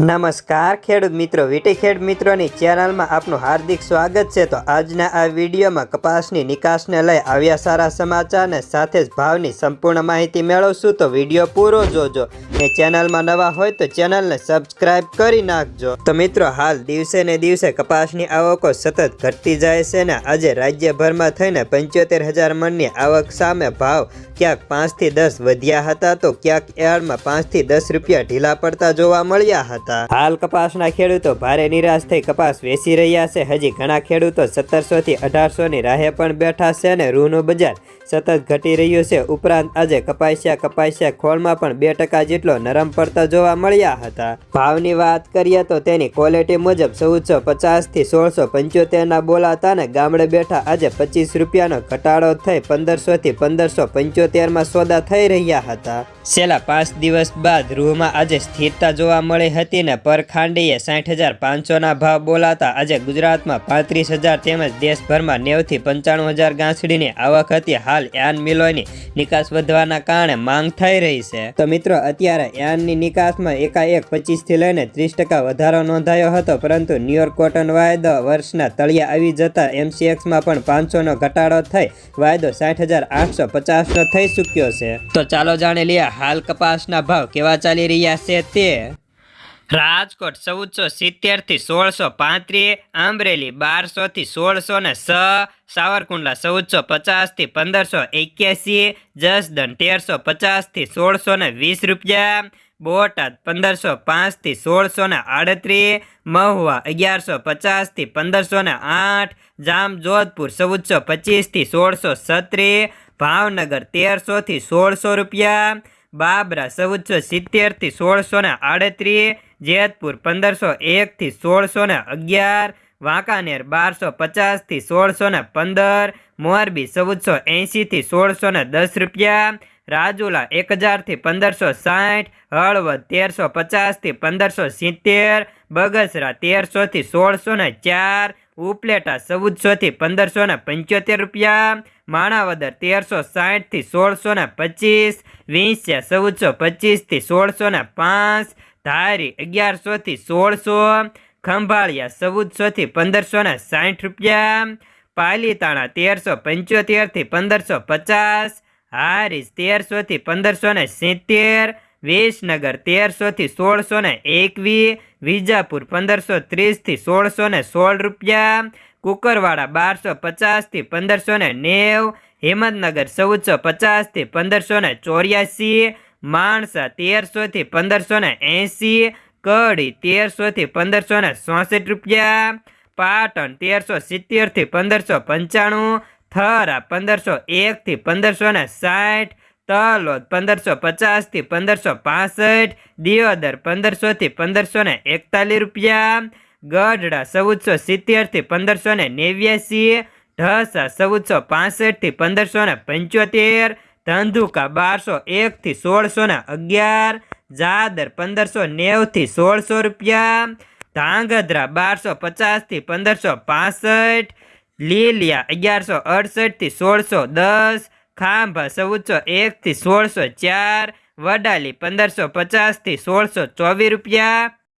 નમસ્કાર, ખેડૂત મિત્રો. વીટી ખેડ મિત્રોની ચેનલમાં આપનું હાર્દિક સ્વાગત છે. તો આજના આ વિડીયોમાં કપાસની નિકાસને લઈ આવ્યા સારા સમાચારને સાથે જ ભાવની સંપૂર્ણ માહિતી મેળવશું. તો વીડિયો પૂરો જોજો. ને ચેનલમાં નવા હોય તો ચેનલને સબસ્ક્રાઇબ કરી નાખજો. તો મિત્રો, હાલ દિવસે ને દિવસે કપાસની આવકો સતત ઘટતી જાય છે ને આજે રાજ્યભરમાં થઈને પંચોતેર હજાર મણની આવક સામે ભાવ ક્યાંક પાંચથી દસ વધ્યા હતા. તો ક્યાંક એળમાં પાંચથી દસ રૂપિયા ઢીલા પડતા જોવા મળ્યા હતા. હાલ કપાસના ખેડૂતો ભારે નિરાશ થઈ કપાસ વેચી રહ્યા છે. હજી ઘણા ખેડૂતો સત્તરસો થી અઢારસો ની રાહે પણ બેઠા છે અને રૂનું બજાર સતત ઘટી રહ્યું છે. ઉપરાંત આજે કપાસિયા કપાસિયા ખોળમાં પણ બે ટકા જેટલો નરમ પડતા જોવા મળ્યા હતા. ભાવની વાત કરીએ તો તેની ક્વોલિટી મુજબ ચૌદસો પચાસથી સોળસો પંચોતેરના બોલાતા ને ગામડે બેઠા આજે પચીસ રૂપિયાનો ઘટાડો થઈ પંદરસો થી પંદરસો પંચોતેરમાં સોદા થઈ રહ્યા હતા. છેલ્લા પાંચ દિવસ બાદ રૂહમાં આજે સ્થિરતા જોવા મળી હતી ને પર ખાંડીએ સાઠ હજાર પાંચસોના ભાવ બોલાતા આજે ગુજરાતમાં પાંત્રીસ હજાર તેમજ દેશભરમાં નેવથી પંચાણું હજાર ગાંસડીની આવક હતી. હાલ યાન મિલોની નિકાસ વધવાના કારણે માંગ થઈ રહી છે. તો મિત્રો, અત્યારે યાનની નિકાસમાં એકાએક પચીસથી લઈને ત્રીસ ટકા વધારો નોંધાયો હતો, પરંતુ ન્યુયોર્ક કોટન વાયદો વર્ષના તળિયા આવી જતા એમસીએક્સમાં પણ પાંચસોનો ઘટાડો થઈ, વાયદો સાઠ હજાર આઠસો પચાસનો થઈ ચૂક્યો છે. તો ચાલો જાણી લઈએ, હાલ કપાસના ભાવ કેવા ચાલી રહ્યા છે તે. રાજકોટ ચૌદસો સિત્તેરથી સોળસો પાંત્રીસ આંબરેલી બારસો થી સોળસો ને છ સાવરકુંડલા ચૌદસો પચાસથી પંદરસો એક્યાસી જસદન તેરસો પચાસથી સોળસો ને વીસ રૂપિયા, બોટાદ પંદરસો પાંચથી સોળસો ને આડત્રીસ, મહુવા અગિયારસો પચાસથી પંદરસો ને આઠ, જામ જોધપુર ચૌદસો પચીસથી સોળસો છત્રીસ, ભાવનગર તેરસો થી સોળસો રૂપિયા બાબરા ચૌદસો સિત્તેરથી સોળસો ને આડત્રીસ, જેતપુર પંદરસો એક થી સોળસો ને અગિયાર, વાંકાનેર બારસો પચાસથી સોળસો ને પંદર, મોરબી ચૌદસો એંશી થી સોળસો ને દસ રૂપિયા, રાજુલા એક હજારથી પંદરસો સાઠ, હળવદ તેરસો પચાસથી પંદરસો સિત્તેર, બગસરા તેરસો થી સોળસો ને ચાર, ઉપલેટા ચૌદસો થી પંદરસો ને પંચોતેર રૂપિયા માણાવદર તેરસો સાઠથી સોળસો ને પચીસ, વીંસ્યા ચૌદસો પચીસથી સોળસો ને પાંચ, ધારી અગિયારસોથી સોળસો, ખંભાળિયા ચૌદસોથી પંદરસો ને સાઠ રૂપિયા, પાલીતાણા તેરસો પંચોતેરથી પંદરસો પચાસ હારીસ તેરસોથી પંદરસો ને સિત્તેર, વિસનગર તેરસોથી સોળસો ને એકવીસ વિજાપુર પંદરસો ત્રીસથી સોળસો ને સોળ રૂપિયા કુકરવાડા બારસો પચાસથી પંદરસો ને નેવ, હિંમતનગર ચૌદસો પચાસથી પંદરસો ને ચોર્યાસી, માણસા તેરસોથી પંદરસો ને એંસી કડી તેરસોથી પંદરસો ને ચોસઠ રૂપિયા, પાટણ તેરસો સિત્તેરથી પંદરસો પંચાણું, થરા પંદરસો એકથી પંદરસો ને સાઠ, તલોદ પંદરસો પચાસથી પંદરસો પાસઠ, દિયોદર પંદરસોથી પંદરસો ને એકતાલીસ રૂપિયા ગઢડા ચૌદસો સિત્તેરથી પંદરસો ને નેવ્યાસી ઢસા ચૌદસો પાસઠથી પંદરસો ને પંચોતેર, ધંધુકા બારસો એકથી સોળસો ને અગિયાર, જાદર પંદરસો નેવથી સોળસો રૂપિયા, ધાંગધ્રા બારસો પચાસથી પંદરસો પાસઠ, લીલિયા અગિયારસો અડસઠથી સોળસો દસ, ખાંભા ચૌદસો એકથી સોળસો ચાર, વડાલી પંદરસો પચાસથી સોળસો ચોવીસ રૂપિયા